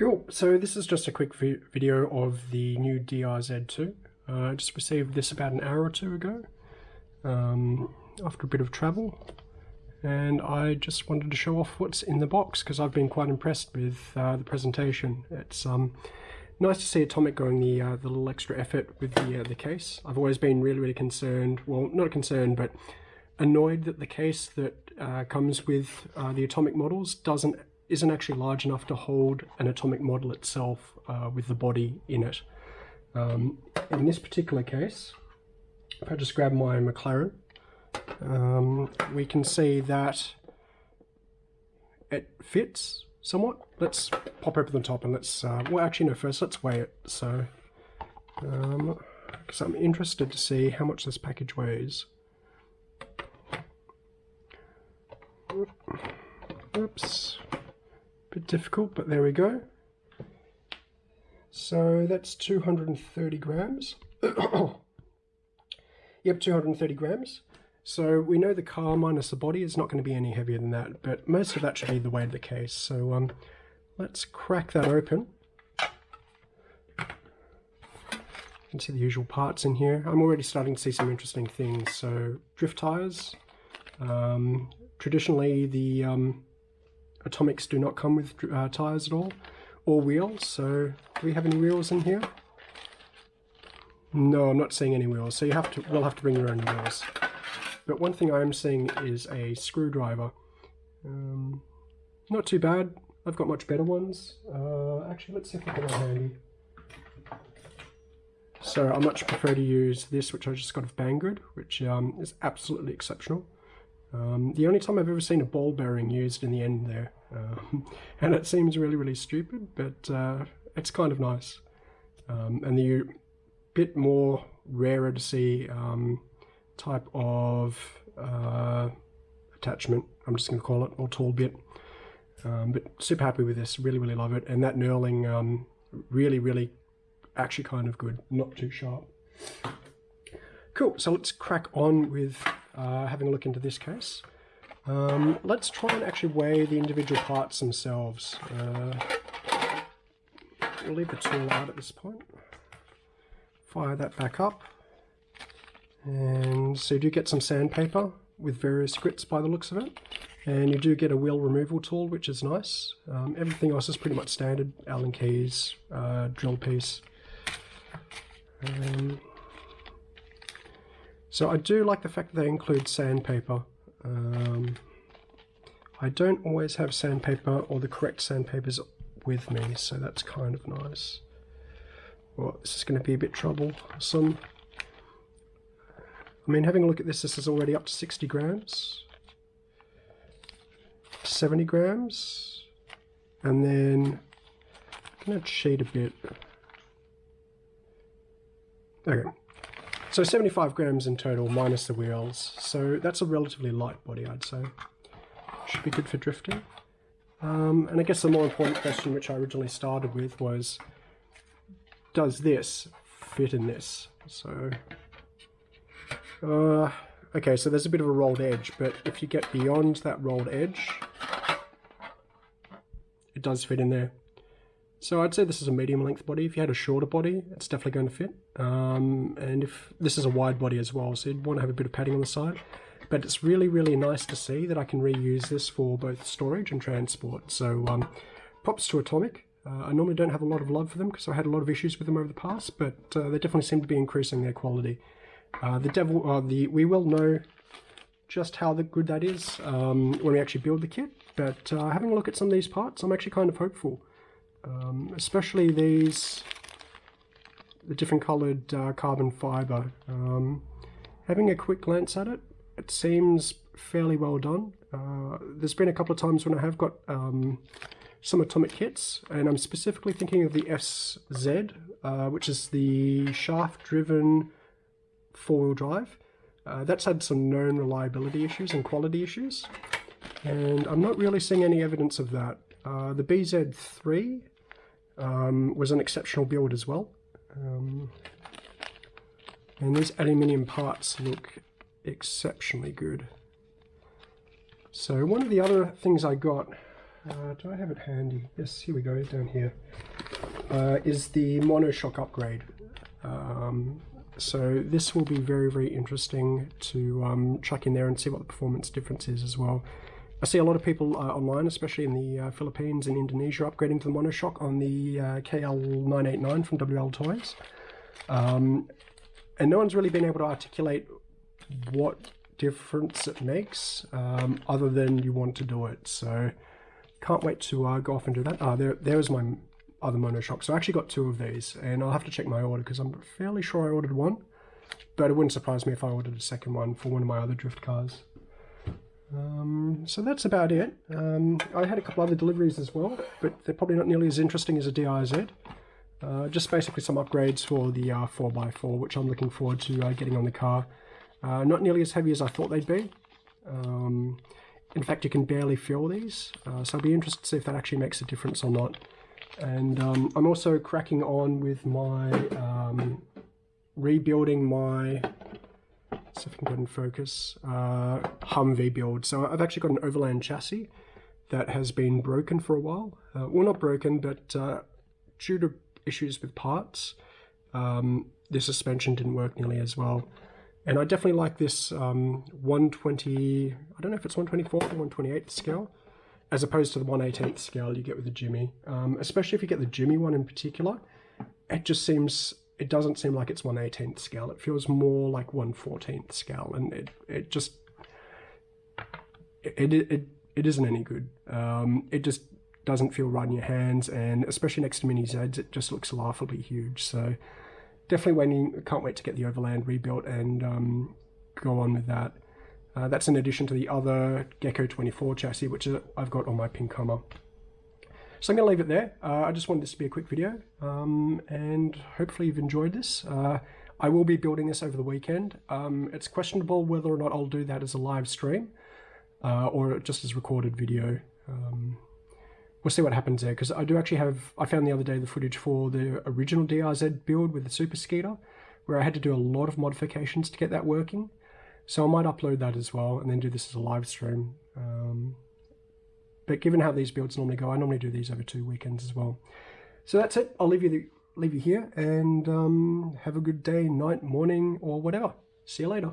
Cool, so this is just a quick vi video of the new DRZ2. Uh, I just received this about an hour or two ago um, after a bit of travel and I just wanted to show off what's in the box because I've been quite impressed with uh, the presentation. It's um, nice to see Atomic going the, uh, the little extra effort with the, uh, the case. I've always been really, really concerned, well, not concerned, but annoyed that the case that uh, comes with uh, the Atomic models doesn't isn't actually large enough to hold an atomic model itself uh, with the body in it. Um, in this particular case, if I just grab my McLaren, um, we can see that it fits somewhat. Let's pop open the top and let's, uh, well actually no, first let's weigh it. So, because um, I'm interested to see how much this package weighs. Oops bit difficult, but there we go. So that's 230 grams. yep, 230 grams. So we know the car minus the body is not going to be any heavier than that, but most of that should be the weight of the case. So um, let's crack that open. You can see the usual parts in here. I'm already starting to see some interesting things. So drift tires. Um, traditionally, the um, Atomics do not come with uh, tyres at all, or wheels, so do we have any wheels in here? No, I'm not seeing any wheels, so you have to, we'll have to bring your own wheels. But one thing I am seeing is a screwdriver. Um, not too bad, I've got much better ones. Uh, actually, let's see if I can handy. So I much prefer to use this, which I just got of Banggood, which um, is absolutely exceptional. Um, the only time I've ever seen a ball bearing used in the end there. Um, and it seems really, really stupid, but uh, it's kind of nice. Um, and the bit more rarer to see um, type of uh, attachment, I'm just going to call it, or tool bit. Um, but super happy with this, really, really love it. And that knurling, really, really actually kind of good, not too sharp. Cool, so let's crack on with uh, having a look into this case. Um, let's try and actually weigh the individual parts themselves. Uh, we'll leave the tool out at this point. Fire that back up. And so you do get some sandpaper with various grits by the looks of it. And you do get a wheel removal tool, which is nice. Um, everything else is pretty much standard. Allen keys, uh, drill piece. Um, so I do like the fact that they include sandpaper. Um, I don't always have sandpaper or the correct sandpapers with me, so that's kind of nice. Well, this is going to be a bit troublesome. I mean, having a look at this, this is already up to 60 grams. 70 grams. And then I'm going to cheat a bit. Okay, so 75 grams in total minus the wheels. So that's a relatively light body, I'd say. Should be good for drifting. Um, and I guess the more important question which I originally started with was, does this fit in this? So, uh, okay, so there's a bit of a rolled edge, but if you get beyond that rolled edge, it does fit in there. So I'd say this is a medium length body. If you had a shorter body, it's definitely going to fit. Um, and if this is a wide body as well, so you'd want to have a bit of padding on the side. But it's really, really nice to see that I can reuse this for both storage and transport. So um, props to Atomic. Uh, I normally don't have a lot of love for them because I had a lot of issues with them over the past, but uh, they definitely seem to be increasing their quality. Uh, the devil, uh, the we will know just how the good that is um, when we actually build the kit. But uh, having a look at some of these parts, I'm actually kind of hopeful um, especially these the different colored uh, carbon fiber. Um, having a quick glance at it, it seems fairly well done. Uh, there's been a couple of times when I have got um, some atomic kits, and I'm specifically thinking of the SZ, uh, which is the shaft-driven four-wheel drive. Uh, that's had some known reliability issues and quality issues, and I'm not really seeing any evidence of that. Uh, the BZ3 um, was an exceptional build as well. Um, and these aluminium parts look exceptionally good. So one of the other things I got uh, do I have it handy? Yes, here we go, down here. Uh, is the monoshock upgrade. Um, so this will be very, very interesting to um, chuck in there and see what the performance difference is as well. I see a lot of people uh, online, especially in the uh, Philippines and Indonesia, upgrading to the monoshock on the uh, KL989 from WL Toys. Um, and no one's really been able to articulate what difference it makes, um, other than you want to do it. So can't wait to uh, go off and do that. Ah, there, there's my other monoshock. So I actually got two of these, and I'll have to check my order because I'm fairly sure I ordered one. But it wouldn't surprise me if I ordered a second one for one of my other drift cars. Um, so that's about it. Um, I had a couple other deliveries as well, but they're probably not nearly as interesting as a DRZ. Uh, just basically some upgrades for the uh, 4x4, which I'm looking forward to uh, getting on the car. Uh, not nearly as heavy as I thought they'd be. Um, in fact, you can barely feel these, uh, so I'll be interested to see if that actually makes a difference or not. And um, I'm also cracking on with my um, rebuilding my see if I can get in focus, uh, Humvee build. So I've actually got an Overland chassis that has been broken for a while. Uh, well, not broken, but uh, due to issues with parts, um, the suspension didn't work nearly as well. And I definitely like this um, 120, I don't know if it's 124 or 128 scale, as opposed to the 118th scale you get with the Jimmy. Um, especially if you get the Jimmy one in particular, it just seems it doesn't seem like it's 1 18th scale. It feels more like 1 14th scale, and it, it just it, it, it, it isn't any good. Um, it just doesn't feel right in your hands, and especially next to Mini Zeds, it just looks laughably huge. So definitely waiting. Can't wait to get the Overland rebuilt and um, go on with that. Uh, that's in addition to the other Gecko 24 chassis, which I've got on my pink Hummer. So I'm going to leave it there. Uh, I just wanted this to be a quick video um, and hopefully you've enjoyed this. Uh, I will be building this over the weekend. Um, it's questionable whether or not I'll do that as a live stream uh, or just as recorded video. Um, we'll see what happens there because I do actually have, I found the other day the footage for the original DRZ build with the Super Skeeter where I had to do a lot of modifications to get that working. So I might upload that as well and then do this as a live stream. Um, but given how these builds normally go, I normally do these over two weekends as well. So that's it. I'll leave you the, leave you here and um, have a good day, night, morning, or whatever. See you later.